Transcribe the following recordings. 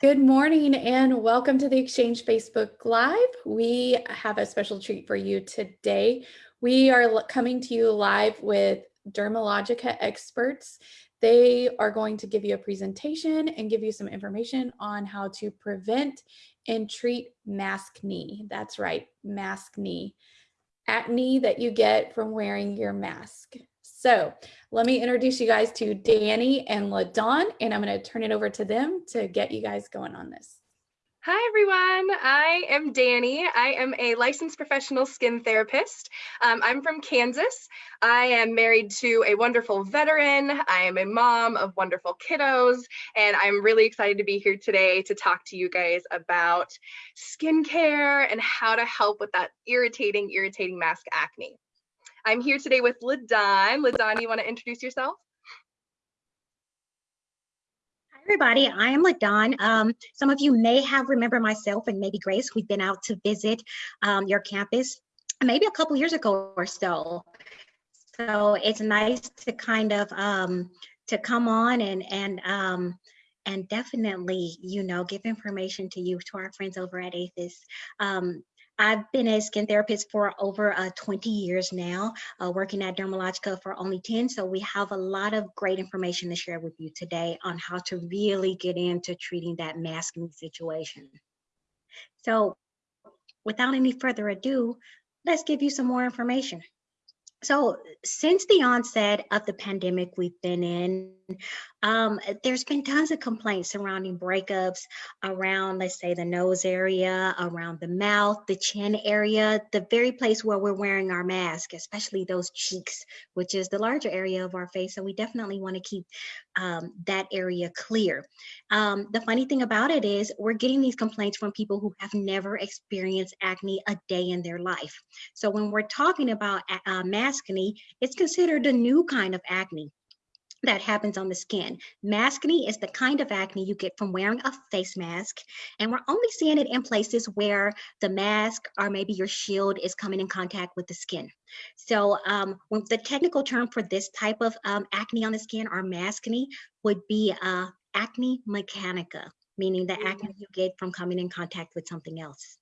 Good morning and welcome to the Exchange Facebook Live. We have a special treat for you today. We are coming to you live with Dermalogica experts. They are going to give you a presentation and give you some information on how to prevent and treat maskne. That's right, maskne. Acne that you get from wearing your mask. So let me introduce you guys to Danny and LaDawn, and I'm going to turn it over to them to get you guys going on this. Hi, everyone. I am Danny. I am a licensed professional skin therapist. Um, I'm from Kansas. I am married to a wonderful veteran. I am a mom of wonderful kiddos, and I'm really excited to be here today to talk to you guys about skincare and how to help with that irritating, irritating mask acne. I'm here today with Ladon. LaDawn, you want to introduce yourself? Hi, everybody. I am LaDawn. Um, some of you may have remembered myself and maybe Grace. We've been out to visit um, your campus maybe a couple years ago or so. So it's nice to kind of um, to come on and and um, and definitely, you know, give information to you, to our friends over at AAFES. Um, I've been a skin therapist for over uh, 20 years now, uh, working at Dermalogica for only 10. So we have a lot of great information to share with you today on how to really get into treating that masking situation. So without any further ado, let's give you some more information. So since the onset of the pandemic we've been in, um, there's been tons of complaints surrounding breakups around, let's say, the nose area, around the mouth, the chin area, the very place where we're wearing our mask, especially those cheeks, which is the larger area of our face. So we definitely want to keep um, that area clear. Um, the funny thing about it is we're getting these complaints from people who have never experienced acne a day in their life. So when we're talking about uh, maskne, it's considered a new kind of acne that happens on the skin. Maskne is the kind of acne you get from wearing a face mask, and we're only seeing it in places where the mask or maybe your shield is coming in contact with the skin. So um, the technical term for this type of um, acne on the skin or maskne would be uh, acne mechanica, meaning the acne you get from coming in contact with something else.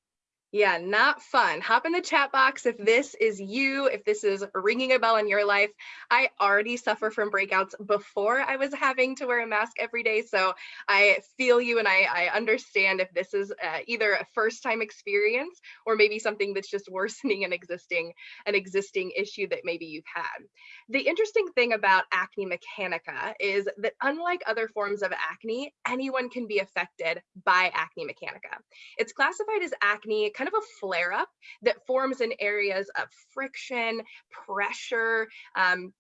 Yeah, not fun. Hop in the chat box if this is you, if this is ringing a bell in your life. I already suffer from breakouts before I was having to wear a mask every day. So I feel you and I, I understand if this is uh, either a first time experience or maybe something that's just worsening an existing, an existing issue that maybe you've had. The interesting thing about acne mechanica is that unlike other forms of acne, anyone can be affected by acne mechanica. It's classified as acne kind of a flare up that forms in areas of friction, pressure, um,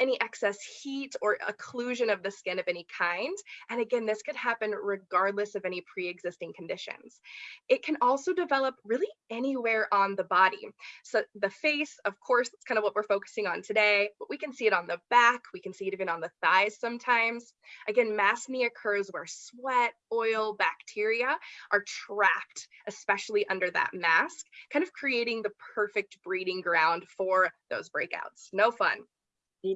any excess heat or occlusion of the skin of any kind. And again, this could happen regardless of any pre-existing conditions. It can also develop really anywhere on the body. So the face, of course, that's kind of what we're focusing on today, but we can see it on the back, we can see it even on the thighs sometimes. Again, maskne occurs where sweat, oil, bacteria are trapped, especially under that mask, kind of creating the perfect breeding ground for those breakouts. No fun.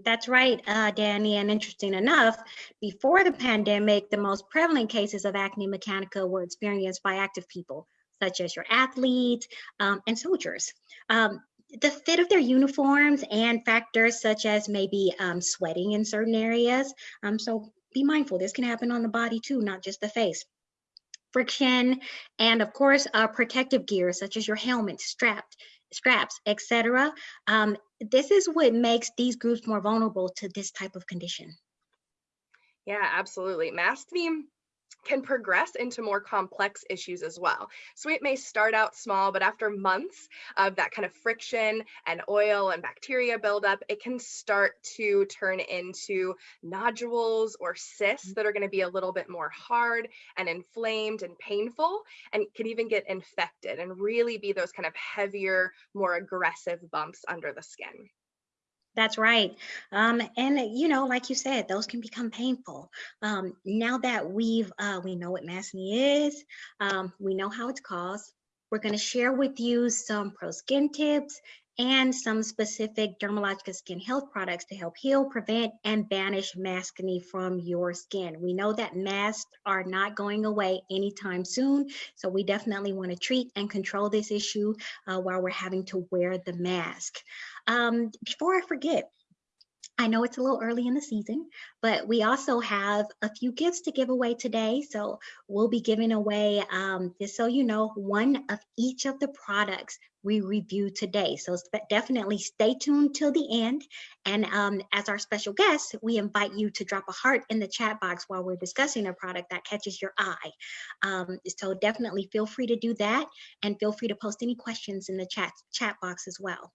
That's right, uh, Danny. And interesting enough, before the pandemic, the most prevalent cases of acne mechanica were experienced by active people, such as your athletes um, and soldiers. Um, the fit of their uniforms and factors such as maybe um, sweating in certain areas. Um, so be mindful, this can happen on the body too, not just the face friction, and of course, uh, protective gear such as your helmet, strapped, straps, etc. Um, this is what makes these groups more vulnerable to this type of condition. Yeah, absolutely. Maskne can progress into more complex issues as well. So it may start out small, but after months of that kind of friction and oil and bacteria buildup, it can start to turn into nodules or cysts mm. that are going to be a little bit more hard and inflamed and painful and can even get infected and really be those kind of heavier, more aggressive bumps under the skin. That's right. Um, and you know, like you said, those can become painful. Um, now that we've uh, we know what maskne is, um, we know how it's caused. We're going to share with you some pro skin tips and some specific Dermalogica skin health products to help heal, prevent, and banish maskne from your skin. We know that masks are not going away anytime soon, so we definitely want to treat and control this issue uh, while we're having to wear the mask. Um, before I forget, I know it's a little early in the season, but we also have a few gifts to give away today. So we'll be giving away, um, just so you know, one of each of the products we review today. So definitely stay tuned till the end. And um, as our special guest, we invite you to drop a heart in the chat box while we're discussing a product that catches your eye. Um, so definitely feel free to do that and feel free to post any questions in the chat, chat box as well.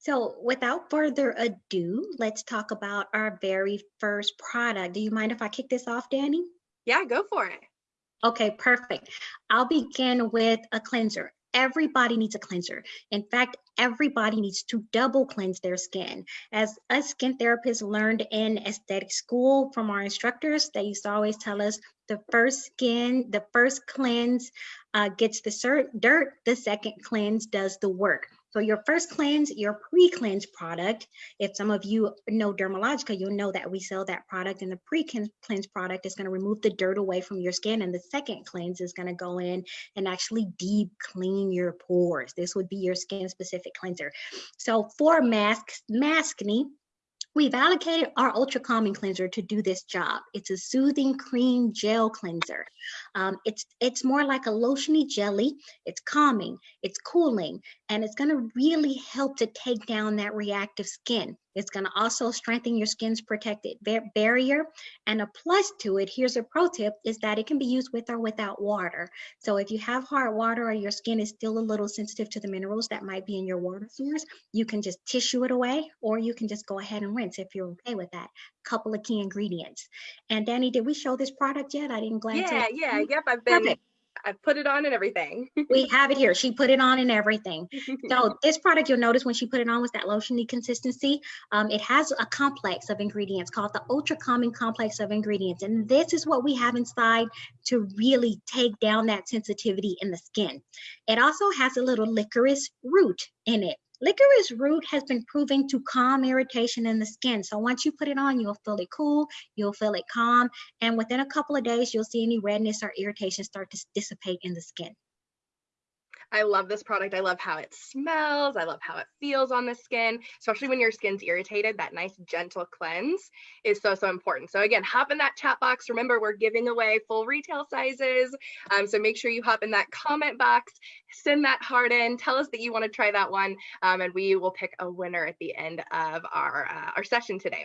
So without further ado, let's talk about our very first product. Do you mind if I kick this off, Danny? Yeah, go for it. Okay, perfect. I'll begin with a cleanser. Everybody needs a cleanser. In fact, everybody needs to double cleanse their skin. As us skin therapists learned in aesthetic school from our instructors, they used to always tell us the first skin, the first cleanse uh, gets the dirt, the second cleanse does the work. So your first cleanse, your pre-cleanse product, if some of you know Dermalogica, you'll know that we sell that product and the pre-cleanse product is gonna remove the dirt away from your skin and the second cleanse is gonna go in and actually deep clean your pores. This would be your skin specific cleanser. So for masks, maskne, We've allocated our Ultra Calming Cleanser to do this job. It's a soothing cream gel cleanser. Um, it's, it's more like a lotiony jelly. It's calming, it's cooling, and it's gonna really help to take down that reactive skin. It's going to also strengthen your skin's protected barrier. And a plus to it, here's a pro tip, is that it can be used with or without water. So if you have hard water or your skin is still a little sensitive to the minerals that might be in your water source, you can just tissue it away or you can just go ahead and rinse if you're okay with that. Couple of key ingredients. And Danny, did we show this product yet? I didn't glance Yeah, yeah, yep. I've been Perfect. I put it on and everything. we have it here. She put it on and everything. So this product, you'll notice when she put it on was that lotiony consistency. Um, it has a complex of ingredients called the Ultra Calming Complex of Ingredients. And this is what we have inside to really take down that sensitivity in the skin. It also has a little licorice root in it. Licorice root has been proven to calm irritation in the skin. So once you put it on, you'll feel it cool, you'll feel it calm, and within a couple of days, you'll see any redness or irritation start to dissipate in the skin. I love this product. I love how it smells. I love how it feels on the skin, especially when your skin's irritated. That nice gentle cleanse is so, so important. So again, hop in that chat box. Remember, we're giving away full retail sizes. Um, so make sure you hop in that comment box, send that heart in, tell us that you want to try that one, um, and we will pick a winner at the end of our, uh, our session today.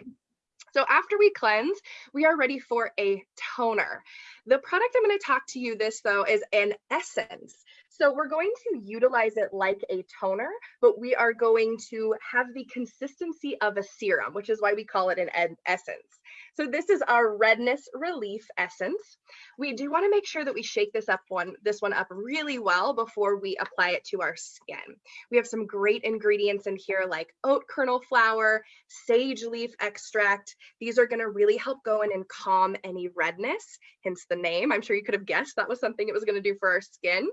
So after we cleanse, we are ready for a toner. The product I'm going to talk to you this though is an essence. So we're going to utilize it like a toner, but we are going to have the consistency of a serum, which is why we call it an essence. So this is our redness relief essence. We do want to make sure that we shake this up one, this one up really well before we apply it to our skin. We have some great ingredients in here like oat kernel flour, sage leaf extract. These are going to really help go in and calm any redness, hence the name. I'm sure you could have guessed that was something it was going to do for our skin,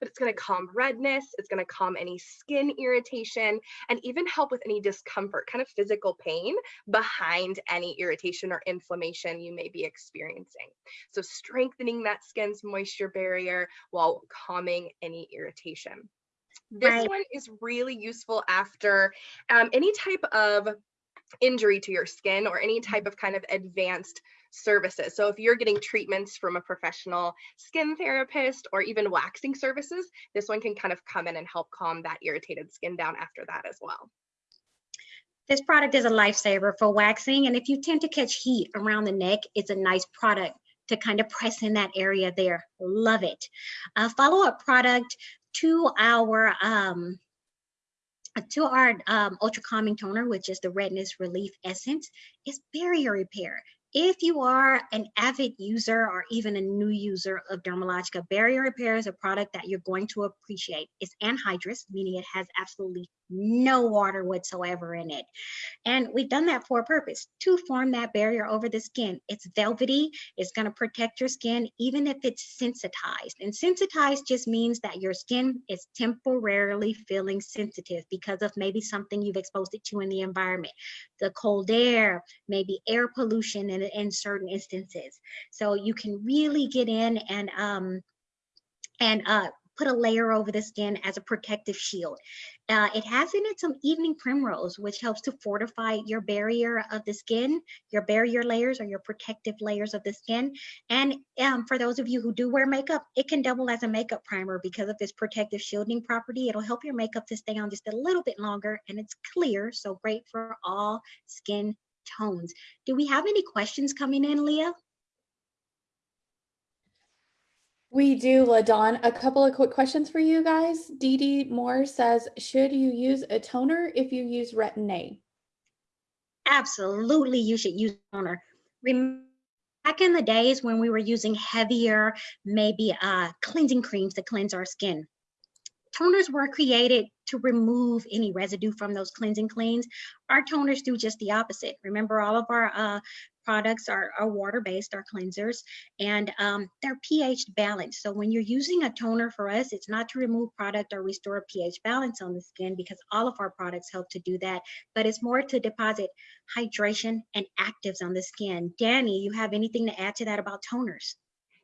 but it's going to calm redness. It's going to calm any skin irritation and even help with any discomfort, kind of physical pain behind any irritation or inflammation you may be experiencing. So strengthening that skin's moisture barrier while calming any irritation. This right. one is really useful after um, any type of injury to your skin or any type of kind of advanced services. So if you're getting treatments from a professional skin therapist or even waxing services, this one can kind of come in and help calm that irritated skin down after that as well. This product is a lifesaver for waxing. And if you tend to catch heat around the neck, it's a nice product to kind of press in that area there. Love it. A follow-up product to our um, to our um, ultra calming toner, which is the redness relief essence, is barrier repair. If you are an avid user or even a new user of Dermalogica, barrier repair is a product that you're going to appreciate. It's anhydrous, meaning it has absolutely no water whatsoever in it. And we've done that for a purpose, to form that barrier over the skin. It's velvety, it's gonna protect your skin even if it's sensitized. And sensitized just means that your skin is temporarily feeling sensitive because of maybe something you've exposed it to in the environment. The cold air, maybe air pollution in, in certain instances. So you can really get in and um, and uh, put a layer over the skin as a protective shield. Uh, it has in it some evening primrose, which helps to fortify your barrier of the skin, your barrier layers or your protective layers of the skin. And um, for those of you who do wear makeup, it can double as a makeup primer because of its protective shielding property. It'll help your makeup to stay on just a little bit longer and it's clear, so great for all skin tones. Do we have any questions coming in, Leah? We do, LaDawn. A couple of quick questions for you guys. Dee Dee Moore says, should you use a toner if you use Retin-A? Absolutely, you should use toner. Back in the days when we were using heavier, maybe uh, cleansing creams to cleanse our skin, toners were created to remove any residue from those cleansing cleans. Our toners do just the opposite. Remember, all of our uh, products are, are water-based, our cleansers, and um, they're pH balanced. So when you're using a toner for us, it's not to remove product or restore pH balance on the skin because all of our products help to do that, but it's more to deposit hydration and actives on the skin. Danny, you have anything to add to that about toners?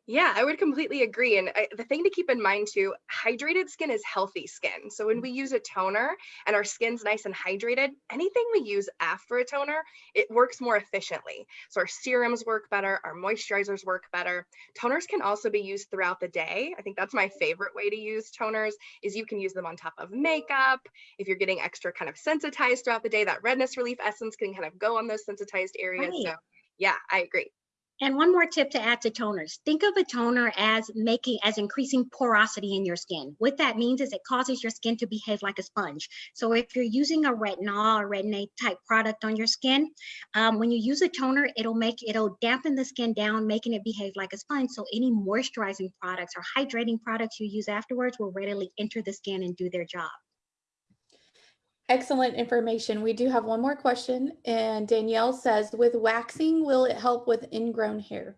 Yeah, I would completely agree. And I, the thing to keep in mind too, hydrated skin is healthy skin. So when mm. we use a toner and our skin's nice and hydrated, anything we use after a toner, it works more efficiently. So our serums work better, our moisturizers work better. Toners can also be used throughout the day. I think that's my favorite way to use toners is you can use them on top of makeup. If you're getting extra kind of sensitized throughout the day, that redness relief essence can kind of go on those sensitized areas. Right. So yeah, I agree. And one more tip to add to toners. Think of a toner as making, as increasing porosity in your skin. What that means is it causes your skin to behave like a sponge. So if you're using a retinol or retin-A type product on your skin, um, when you use a toner, it'll make, it'll dampen the skin down, making it behave like a sponge. So any moisturizing products or hydrating products you use afterwards will readily enter the skin and do their job. Excellent information. We do have one more question and Danielle says, with waxing, will it help with ingrown hair?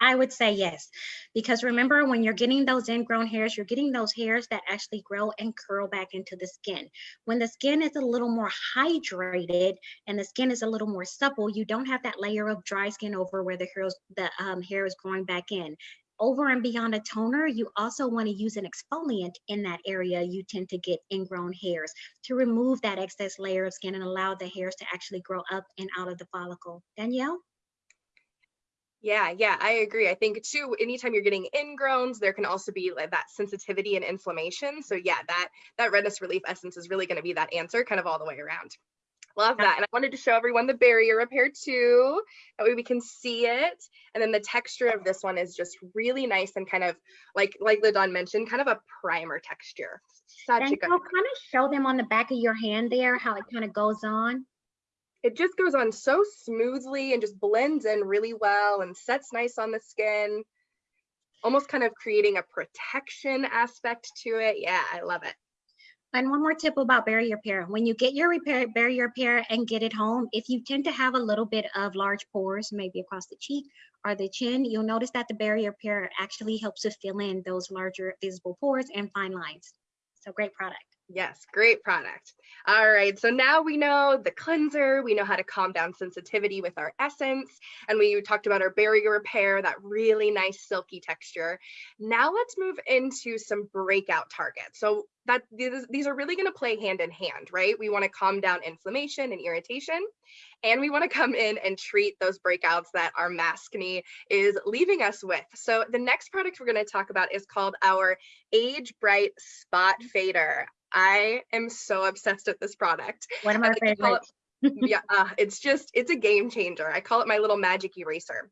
I would say yes, because remember when you're getting those ingrown hairs, you're getting those hairs that actually grow and curl back into the skin. When the skin is a little more hydrated and the skin is a little more supple, you don't have that layer of dry skin over where the, hairs, the um, hair is growing back in over and beyond a toner, you also want to use an exfoliant in that area. You tend to get ingrown hairs to remove that excess layer of skin and allow the hairs to actually grow up and out of the follicle. Danielle? Yeah, yeah, I agree. I think too, anytime you're getting ingrowns, there can also be like that sensitivity and inflammation. So yeah, that that redness relief essence is really going to be that answer kind of all the way around. Love that. And I wanted to show everyone the barrier up here too. That way we can see it. And then the texture of this one is just really nice and kind of like, like LaDawn mentioned, kind of a primer texture. Such and a good. kind of show them on the back of your hand there, how it kind of goes on. It just goes on so smoothly and just blends in really well and sets nice on the skin. Almost kind of creating a protection aspect to it. Yeah, I love it. And one more tip about barrier repair. When you get your repair, barrier repair and get it home, if you tend to have a little bit of large pores, maybe across the cheek or the chin, you'll notice that the barrier repair actually helps to fill in those larger visible pores and fine lines. So great product. Yes, great product. All right, so now we know the cleanser, we know how to calm down sensitivity with our essence, and we talked about our barrier repair, that really nice silky texture. Now let's move into some breakout targets. So that these are really going to play hand in hand, right? We want to calm down inflammation and irritation, and we want to come in and treat those breakouts that our maskne is leaving us with. So the next product we're going to talk about is called our Age Bright Spot Fader. I am so obsessed with this product. One of my favorites. yeah, uh, it's just, it's a game changer. I call it my little magic eraser.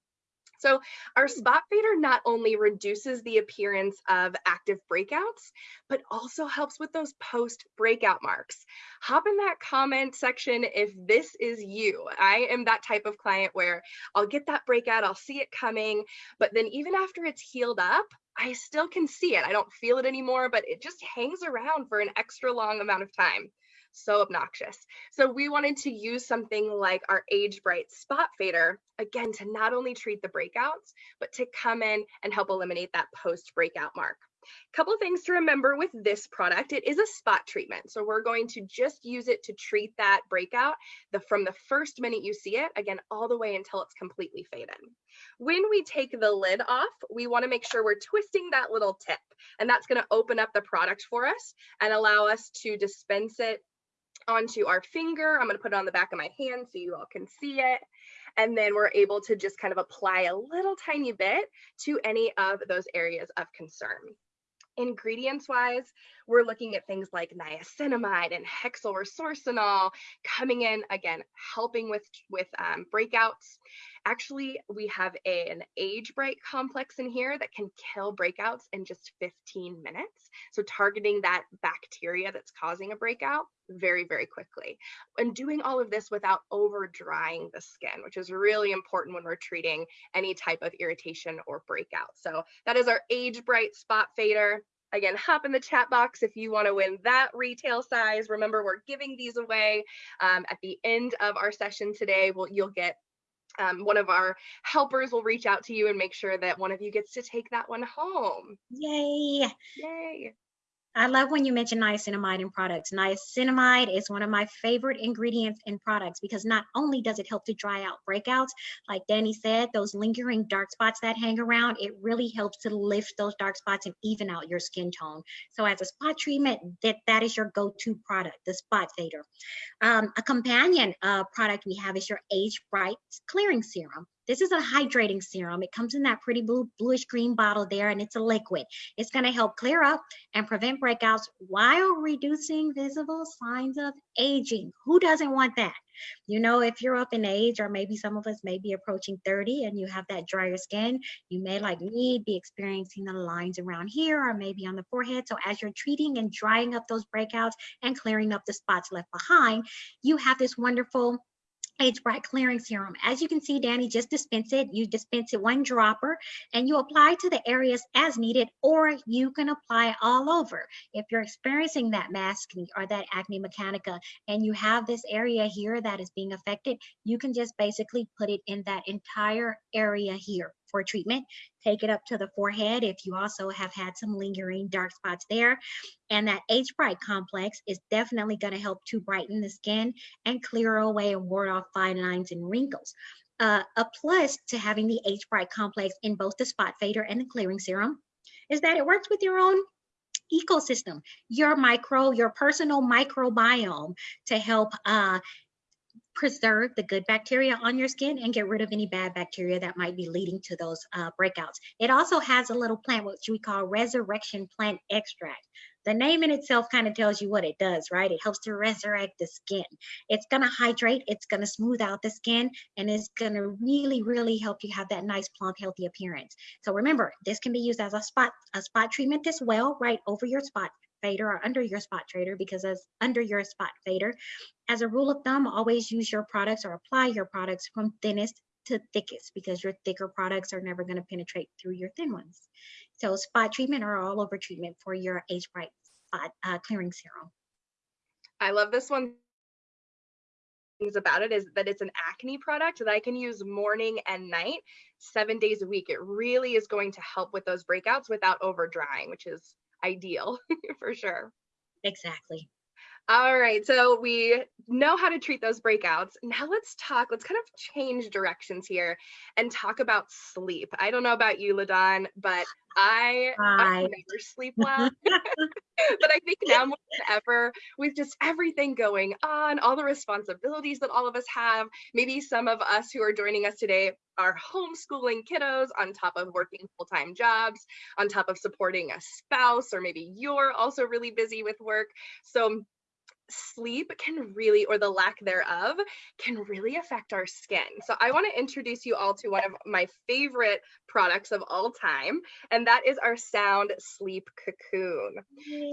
So our spot fader not only reduces the appearance of active breakouts, but also helps with those post breakout marks. Hop in that comment section if this is you. I am that type of client where I'll get that breakout, I'll see it coming, but then even after it's healed up, I still can see it. I don't feel it anymore, but it just hangs around for an extra long amount of time. So obnoxious. So we wanted to use something like our Age Bright Spot Fader, again, to not only treat the breakouts, but to come in and help eliminate that post breakout mark. Couple things to remember with this product, it is a spot treatment. So we're going to just use it to treat that breakout the, from the first minute you see it, again, all the way until it's completely faded. When we take the lid off, we wanna make sure we're twisting that little tip and that's gonna open up the product for us and allow us to dispense it onto our finger. I'm gonna put it on the back of my hand so you all can see it. And then we're able to just kind of apply a little tiny bit to any of those areas of concern. Ingredients wise, we're looking at things like niacinamide and hexyl resorcinol coming in again, helping with, with um, breakouts. Actually, we have a, an age bright complex in here that can kill breakouts in just 15 minutes. So targeting that bacteria that's causing a breakout very, very quickly. And doing all of this without over drying the skin, which is really important when we're treating any type of irritation or breakout. So that is our Age Bright Spot Fader. Again, hop in the chat box if you want to win that retail size. Remember, we're giving these away um, at the end of our session today. We'll, you'll get um, one of our helpers will reach out to you and make sure that one of you gets to take that one home. Yay. Yay. I love when you mention niacinamide in products. Niacinamide is one of my favorite ingredients in products because not only does it help to dry out breakouts, like Danny said, those lingering dark spots that hang around, it really helps to lift those dark spots and even out your skin tone. So as a spot treatment, that, that is your go-to product, the Spot Fader. Um, a companion uh, product we have is your Age Bright Clearing Serum. This is a hydrating serum. It comes in that pretty blue, bluish green bottle there, and it's a liquid. It's going to help clear up and prevent breakouts while reducing visible signs of aging. Who doesn't want that? You know, if you're up in age, or maybe some of us may be approaching 30 and you have that drier skin, you may, like me, be experiencing the lines around here or maybe on the forehead. So as you're treating and drying up those breakouts and clearing up the spots left behind, you have this wonderful Age Bright Clearing Serum. As you can see, Danny just dispense it. You dispense it one dropper and you apply to the areas as needed, or you can apply all over. If you're experiencing that maskne or that acne mechanica and you have this area here that is being affected, you can just basically put it in that entire area here for treatment. Take it up to the forehead if you also have had some lingering dark spots there. And that Age Bright complex is definitely going to help to brighten the skin and clear away and ward off fine lines and wrinkles. Uh, a plus to having the Age Bright complex in both the spot fader and the clearing serum is that it works with your own ecosystem, your micro, your personal microbiome to help uh, preserve the good bacteria on your skin and get rid of any bad bacteria that might be leading to those uh, breakouts. It also has a little plant, which we call resurrection plant extract. The name in itself kind of tells you what it does, right? It helps to resurrect the skin. It's going to hydrate, it's going to smooth out the skin, and it's going to really, really help you have that nice, plump, healthy appearance. So remember, this can be used as a spot, a spot treatment as well, right over your spot fader or under your spot trader because as under your spot fader, as a rule of thumb, always use your products or apply your products from thinnest to thickest because your thicker products are never going to penetrate through your thin ones. So spot treatment or all over treatment for your Age Bright spot uh, clearing serum. I love this one things about it is that it's an acne product that I can use morning and night, seven days a week. It really is going to help with those breakouts without over drying, which is ideal for sure. Exactly. All right, so we know how to treat those breakouts. Now let's talk, let's kind of change directions here and talk about sleep. I don't know about you, LaDawn, but I, I never sleep well. but I think now more than ever, with just everything going on, all the responsibilities that all of us have, maybe some of us who are joining us today are homeschooling kiddos on top of working full-time jobs, on top of supporting a spouse, or maybe you're also really busy with work. So sleep can really, or the lack thereof, can really affect our skin. So I want to introduce you all to one of my favorite products of all time, and that is our Sound Sleep Cocoon.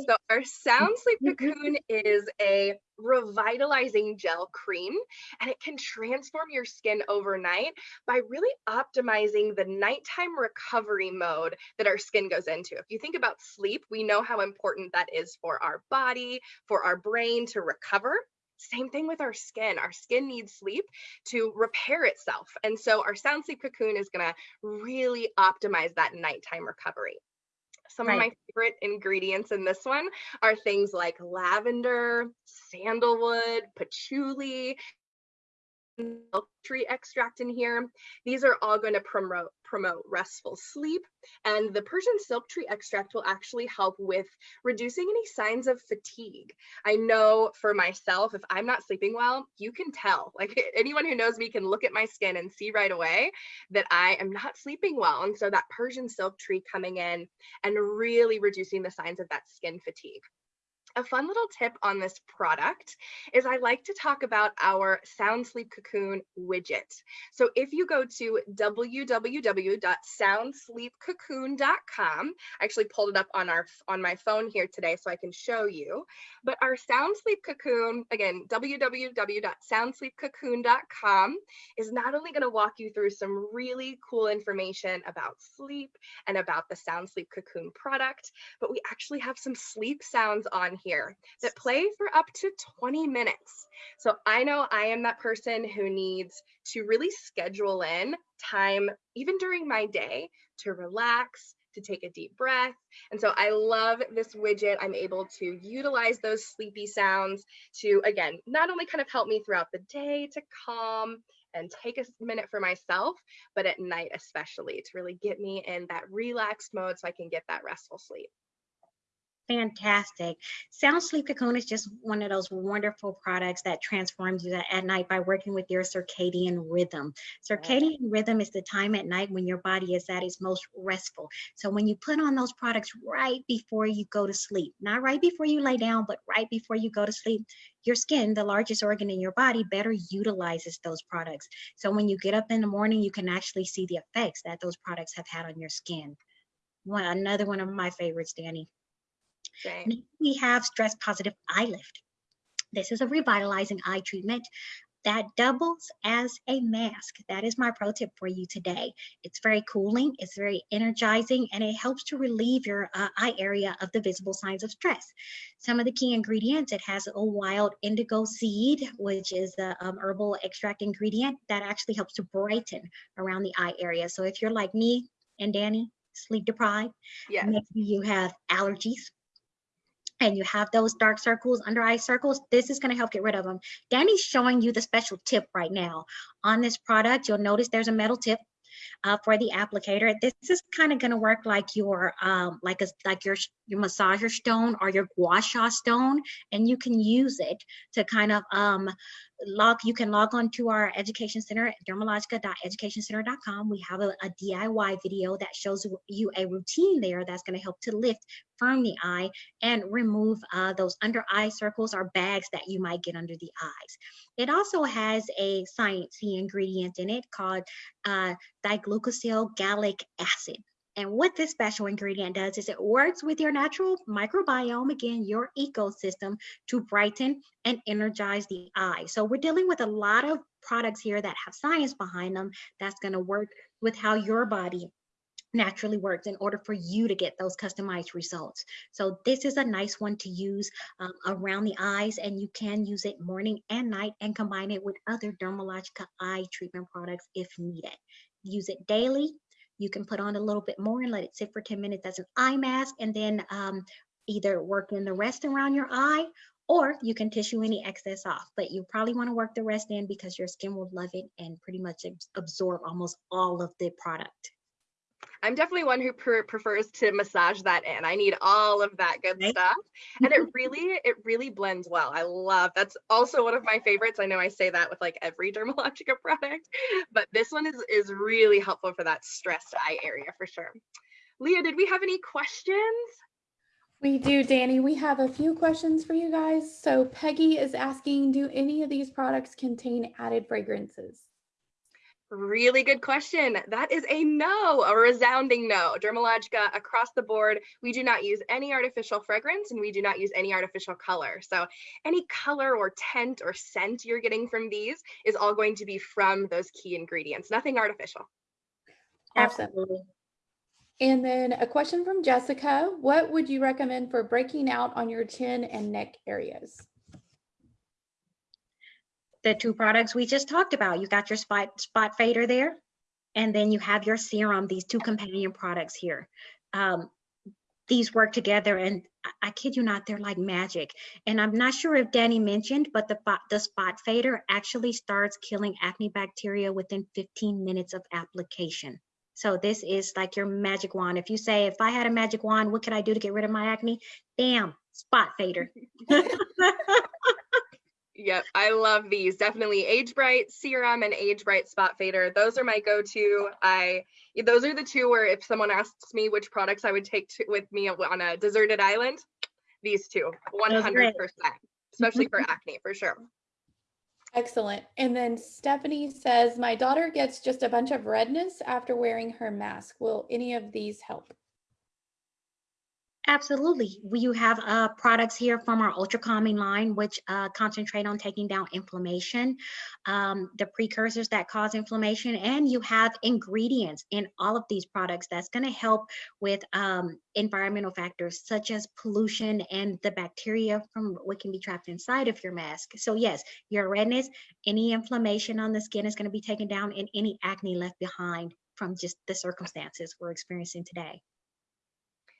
So our Sound Sleep Cocoon is a revitalizing gel cream and it can transform your skin overnight by really optimizing the nighttime recovery mode that our skin goes into. If you think about sleep, we know how important that is for our body, for our brain to recover. Same thing with our skin. Our skin needs sleep to repair itself. And so our sound sleep cocoon is going to really optimize that nighttime recovery. Some right. of my favorite ingredients in this one are things like lavender, sandalwood, patchouli, tree extract in here. These are all going to promote promote restful sleep. And the Persian silk tree extract will actually help with reducing any signs of fatigue. I know for myself, if I'm not sleeping well, you can tell. Like anyone who knows me can look at my skin and see right away that I am not sleeping well. And so that Persian silk tree coming in and really reducing the signs of that skin fatigue. A fun little tip on this product is I like to talk about our Sound Sleep Cocoon widget. So if you go to www.soundsleepcocoon.com, I actually pulled it up on our on my phone here today so I can show you. But our Sound Sleep Cocoon, again, www.soundsleepcocoon.com is not only going to walk you through some really cool information about sleep and about the Sound Sleep Cocoon product, but we actually have some sleep sounds on here that play for up to 20 minutes. So I know I am that person who needs to really schedule in time, even during my day, to relax, to take a deep breath. And so I love this widget. I'm able to utilize those sleepy sounds to, again, not only kind of help me throughout the day to calm and take a minute for myself, but at night especially to really get me in that relaxed mode so I can get that restful sleep fantastic. Sound Sleep Cocoon is just one of those wonderful products that transforms you at night by working with your circadian rhythm. Circadian rhythm is the time at night when your body is at its most restful. So when you put on those products right before you go to sleep, not right before you lay down, but right before you go to sleep, your skin, the largest organ in your body, better utilizes those products. So when you get up in the morning, you can actually see the effects that those products have had on your skin. One, another one of my favorites, Danny. Okay. We have stress positive eye lift. This is a revitalizing eye treatment that doubles as a mask. That is my pro tip for you today. It's very cooling, it's very energizing, and it helps to relieve your uh, eye area of the visible signs of stress. Some of the key ingredients, it has a wild indigo seed, which is the um, herbal extract ingredient that actually helps to brighten around the eye area. So if you're like me and Danny, sleep deprived, yes. maybe you have allergies, and you have those dark circles, under eye circles, this is gonna help get rid of them. Danny's showing you the special tip right now. On this product, you'll notice there's a metal tip uh, for the applicator. This is kind of going to work like your um, like a like your your massager stone or your gua sha stone, and you can use it to kind of um, log. You can log on to our education center, dermalogica.educationcenter.com. We have a, a DIY video that shows you a routine there that's going to help to lift firm the eye and remove uh, those under eye circles or bags that you might get under the eyes. It also has a sciencey ingredient in it called uh, diglucosyl gallic acid. And what this special ingredient does is it works with your natural microbiome, again, your ecosystem, to brighten and energize the eye. So we're dealing with a lot of products here that have science behind them that's going to work with how your body naturally works in order for you to get those customized results. So this is a nice one to use um, around the eyes and you can use it morning and night and combine it with other Dermalogica eye treatment products if needed. Use it daily. You can put on a little bit more and let it sit for 10 minutes as an eye mask and then um, either work in the rest around your eye or you can tissue any excess off, but you probably want to work the rest in because your skin will love it and pretty much absorb almost all of the product. I'm definitely one who pre prefers to massage that in. I need all of that good right. stuff. And it really, it really blends well. I love, that's also one of my favorites. I know I say that with like every Dermalogica product, but this one is, is really helpful for that stressed eye area for sure. Leah, did we have any questions? We do, Danny. We have a few questions for you guys. So Peggy is asking, do any of these products contain added fragrances? Really good question. That is a no, a resounding no. Dermalogica across the board, we do not use any artificial fragrance and we do not use any artificial color. So any color or tint or scent you're getting from these is all going to be from those key ingredients, nothing artificial. Absolutely. And then a question from Jessica. What would you recommend for breaking out on your chin and neck areas? The two products we just talked about. You got your spot spot fader there, and then you have your serum, these two companion products here. Um, these work together and I, I kid you not, they're like magic. And I'm not sure if Danny mentioned, but the, the spot fader actually starts killing acne bacteria within 15 minutes of application. So this is like your magic wand. If you say, if I had a magic wand, what could I do to get rid of my acne? Bam, spot fader. Yep, I love these. Definitely Age Bright Serum and Age Bright Spot Fader. Those are my go-to. I those are the two where if someone asks me which products I would take to, with me on a deserted island, these two, 100%. Especially for acne, for sure. Excellent. And then Stephanie says, my daughter gets just a bunch of redness after wearing her mask. Will any of these help? Absolutely. We you have uh, products here from our Ultra Calming line, which uh, concentrate on taking down inflammation, um, the precursors that cause inflammation, and you have ingredients in all of these products that's going to help with um, environmental factors such as pollution and the bacteria from what can be trapped inside of your mask. So yes, your redness, any inflammation on the skin is going to be taken down, and any acne left behind from just the circumstances we're experiencing today.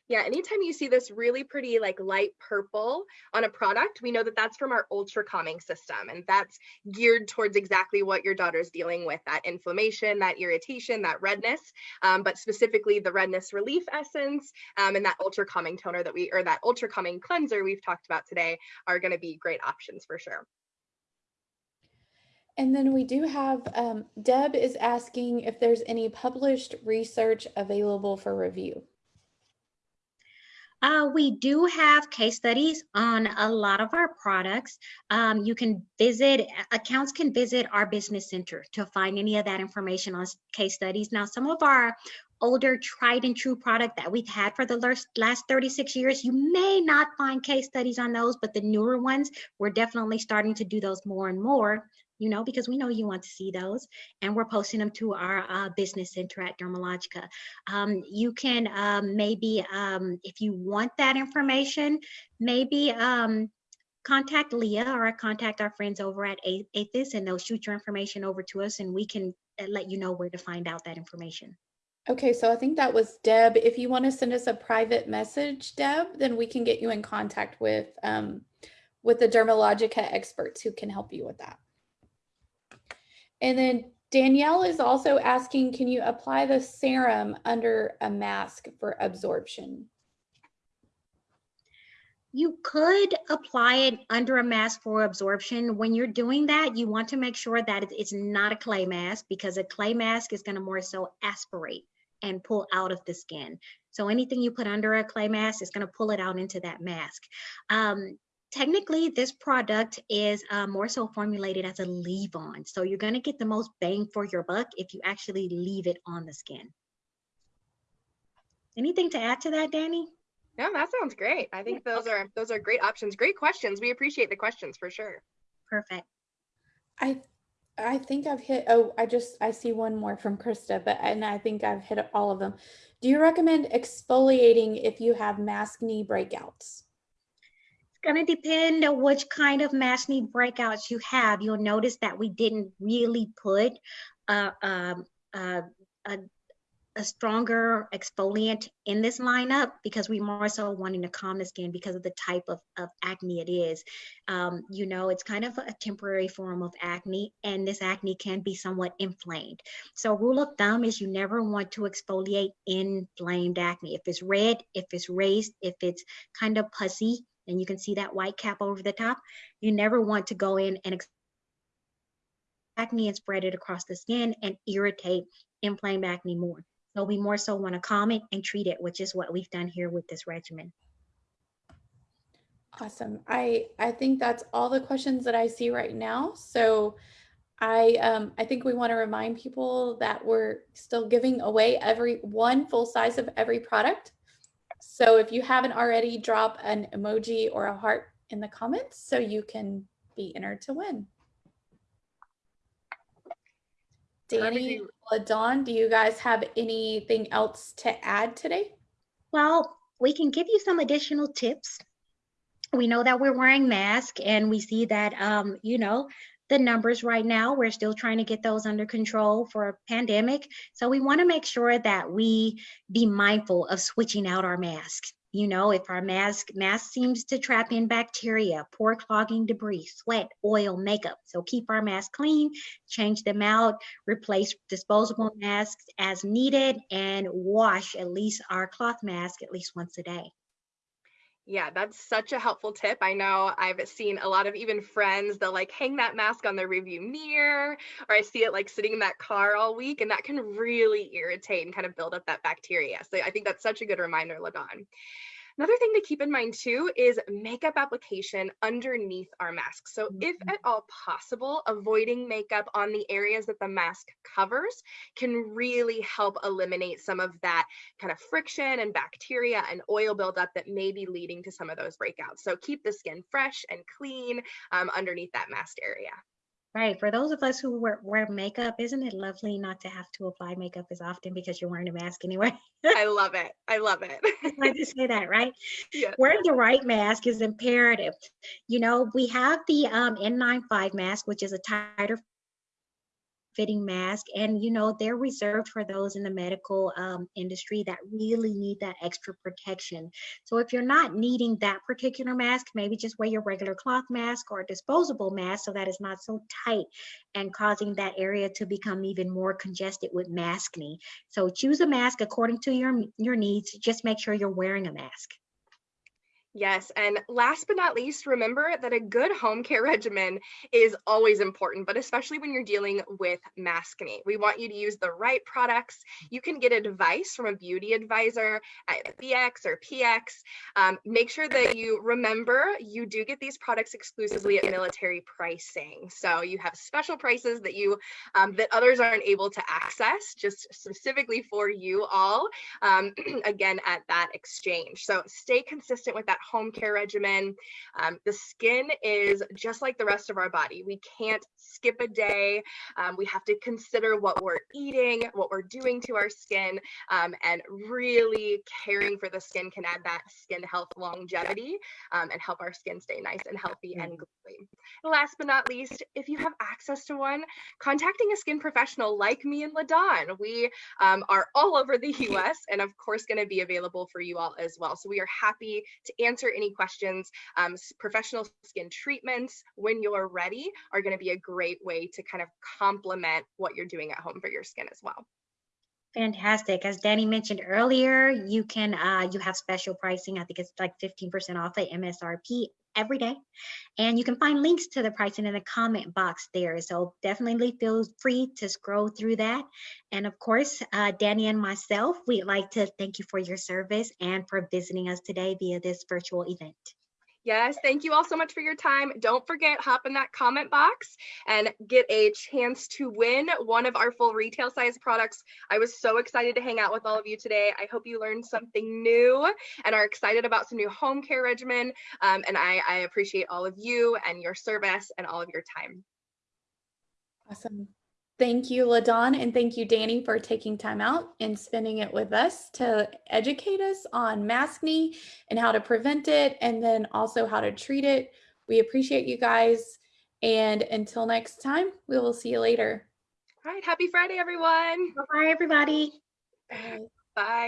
Yeah, anytime you see this really pretty like light purple on a product, we know that that's from our ultra calming system. And that's geared towards exactly what your daughter's dealing with, that inflammation, that irritation, that redness, um, but specifically the redness relief essence um, and that ultra calming toner that we, or that ultra calming cleanser we've talked about today are gonna be great options for sure. And then we do have, um, Deb is asking if there's any published research available for review. Uh, we do have case studies on a lot of our products. Um, you can visit, accounts can visit our business center to find any of that information on case studies. Now, some of our older tried and true product that we've had for the last 36 years, you may not find case studies on those, but the newer ones, we're definitely starting to do those more and more you know, because we know you want to see those. And we're posting them to our uh, business center at Dermalogica. Um, you can um, maybe, um, if you want that information, maybe um, contact Leah or contact our friends over at AAFES and they'll shoot your information over to us and we can uh, let you know where to find out that information. Okay, so I think that was Deb. If you want to send us a private message, Deb, then we can get you in contact with um, with the Dermalogica experts who can help you with that. And then Danielle is also asking, can you apply the serum under a mask for absorption? You could apply it under a mask for absorption. When you're doing that, you want to make sure that it's not a clay mask because a clay mask is going to more so aspirate and pull out of the skin. So anything you put under a clay mask is going to pull it out into that mask. Um, technically this product is uh, more so formulated as a leave on. So you're gonna get the most bang for your buck if you actually leave it on the skin. Anything to add to that, Danny? No, that sounds great. I think those are those are great options. Great questions. We appreciate the questions for sure. Perfect. I I think I've hit oh I just I see one more from Krista, but and I think I've hit all of them. Do you recommend exfoliating if you have maskne breakouts? Going to depend on which kind of maskne breakouts you have. You'll notice that we didn't really put a, um, a, a, a, stronger exfoliant in this lineup because we more so wanting to calm the skin because of the type of, of acne it is. Um, you know, it's kind of a temporary form of acne and this acne can be somewhat inflamed. So rule of thumb is you never want to exfoliate inflamed acne. If it's red, if it's raised, if it's kind of pussy, and you can see that white cap over the top, you never want to go in and acne and spread it across the skin and irritate inflamed acne more. So we more so want to calm it and treat it, which is what we've done here with this regimen. Awesome. I, I think that's all the questions that I see right now. So I um, I think we want to remind people that we're still giving away every one full size of every product. So if you haven't already, drop an emoji or a heart in the comments so you can be entered to win. Danny, Dawn, do you guys have anything else to add today? Well, we can give you some additional tips. We know that we're wearing masks and we see that, um, you know, the numbers right now, we're still trying to get those under control for a pandemic. So we wanna make sure that we be mindful of switching out our masks. You know, if our mask mask seems to trap in bacteria, poor clogging debris, sweat, oil, makeup. So keep our masks clean, change them out, replace disposable masks as needed, and wash at least our cloth mask at least once a day. Yeah, that's such a helpful tip. I know I've seen a lot of even friends, they'll like hang that mask on their review mirror, or I see it like sitting in that car all week, and that can really irritate and kind of build up that bacteria. So I think that's such a good reminder, LaDawn. Another thing to keep in mind too is makeup application underneath our mask. So if Mhm. at all possible, avoiding makeup on the areas that the mask covers can really help eliminate some of that kind of friction and bacteria and oil buildup that may be leading to some of those breakouts. So keep the skin fresh and clean um, underneath that masked area. Right. For those of us who wear, wear makeup, isn't it lovely not to have to apply makeup as often because you're wearing a mask anyway? I love it. I love it. I like to say that, right? Yes. Wearing the right mask is imperative. You know, we have the um, N95 mask, which is a tighter fitting mask and you know they're reserved for those in the medical um, industry that really need that extra protection. So if you're not needing that particular mask maybe just wear your regular cloth mask or a disposable mask so that it's not so tight and causing that area to become even more congested with maskne so choose a mask according to your your needs. Just make sure you're wearing a mask Yes, and last but not least, remember that a good home care regimen is always important, but especially when you're dealing with maskne. We want you to use the right products. You can get advice from a beauty advisor at BX or PX. Um, make sure that you remember you do get these products exclusively at military pricing. So you have special prices that you um, that others aren't able to access, just specifically for you all. Um, again, at that exchange. So stay consistent with that home care regimen. Um, the skin is just like the rest of our body. We can't skip a day. Um, we have to consider what we're eating, what we're doing to our skin, um, and really caring for the skin can add that skin health longevity um, and help our skin stay nice and healthy and glowy. Last but not least, if you have access to one, contacting a skin professional like me and LaDawn. We um, are all over the US and of course going to be available for you all as well. So we are happy to answer any questions. Um, professional skin treatments when you're ready are going to be a great way to kind of complement what you're doing at home for your skin as well. Fantastic. As Danny mentioned earlier, you can uh, you have special pricing. I think it's like 15% off the MSRP every day. And you can find links to the pricing in the comment box there. So definitely feel free to scroll through that. And of course, uh, Danny and myself, we'd like to thank you for your service and for visiting us today via this virtual event. Yes, thank you all so much for your time. Don't forget, hop in that comment box and get a chance to win one of our full retail size products. I was so excited to hang out with all of you today. I hope you learned something new and are excited about some new home care regimen. Um, and I, I appreciate all of you and your service and all of your time. Awesome. Thank you, LaDawn, and thank you, Danny, for taking time out and spending it with us to educate us on maskne and how to prevent it, and then also how to treat it. We appreciate you guys. And until next time, we will see you later. All right, happy Friday, everyone. Bye, everybody. Bye. Bye.